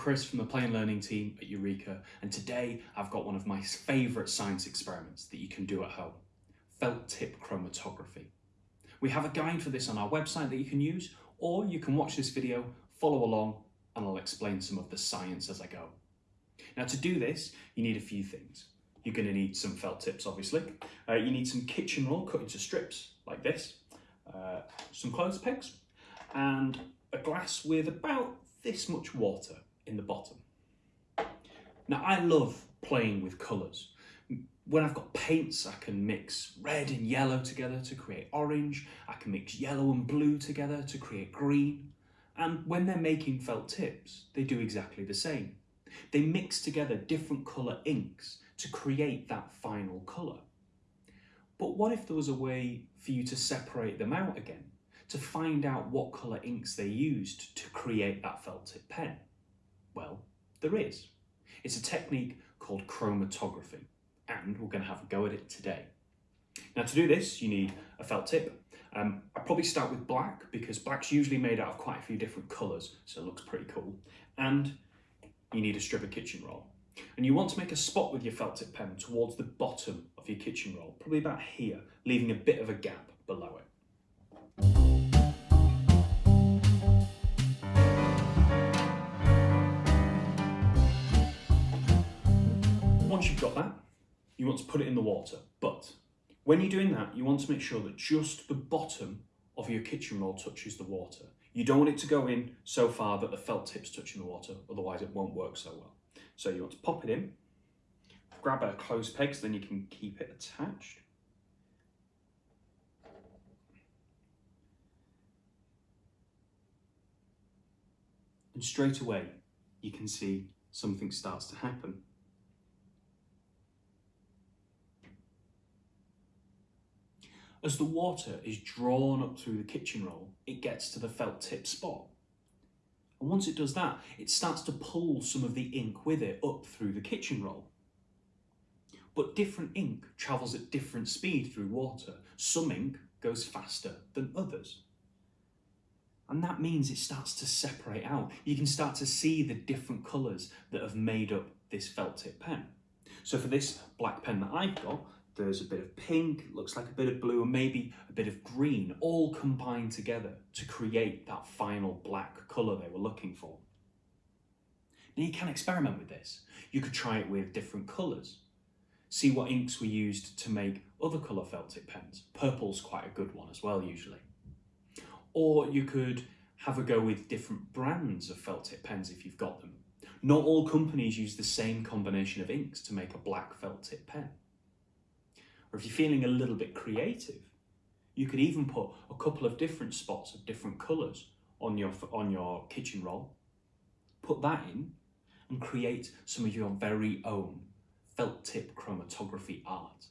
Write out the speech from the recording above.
Chris from the Play and Learning team at Eureka, and today I've got one of my favourite science experiments that you can do at home, felt tip chromatography. We have a guide for this on our website that you can use, or you can watch this video, follow along, and I'll explain some of the science as I go. Now to do this, you need a few things. You're going to need some felt tips, obviously. Uh, you need some kitchen roll cut into strips, like this, uh, some clothes pegs, and a glass with about this much water in the bottom. Now I love playing with colours. When I've got paints, I can mix red and yellow together to create orange. I can mix yellow and blue together to create green. And when they're making felt tips, they do exactly the same. They mix together different colour inks to create that final colour. But what if there was a way for you to separate them out again? to find out what colour inks they used to create that felt tip pen? Well, there is. It's a technique called chromatography, and we're going to have a go at it today. Now to do this, you need a felt tip. Um, I probably start with black because black's usually made out of quite a few different colours, so it looks pretty cool. And you need a strip of kitchen roll. And you want to make a spot with your felt tip pen towards the bottom of your kitchen roll, probably about here, leaving a bit of a gap Once you've got that, you want to put it in the water. But when you're doing that, you want to make sure that just the bottom of your kitchen roll touches the water. You don't want it to go in so far that the felt tip's touching the water, otherwise it won't work so well. So you want to pop it in, grab a clothes peg so then you can keep it attached. And straight away, you can see something starts to happen. As the water is drawn up through the kitchen roll, it gets to the felt tip spot. And once it does that, it starts to pull some of the ink with it up through the kitchen roll. But different ink travels at different speed through water. Some ink goes faster than others. And that means it starts to separate out. You can start to see the different colours that have made up this felt tip pen. So for this black pen that I've got, there's a bit of pink, looks like a bit of blue, and maybe a bit of green, all combined together to create that final black colour they were looking for. Now you can experiment with this. You could try it with different colours. See what inks were used to make other colour felt tip pens. Purple's quite a good one as well, usually. Or you could have a go with different brands of felt tip pens if you've got them. Not all companies use the same combination of inks to make a black felt tip pen. Or if you're feeling a little bit creative, you could even put a couple of different spots of different colours on your, on your kitchen roll, put that in and create some of your very own felt tip chromatography art.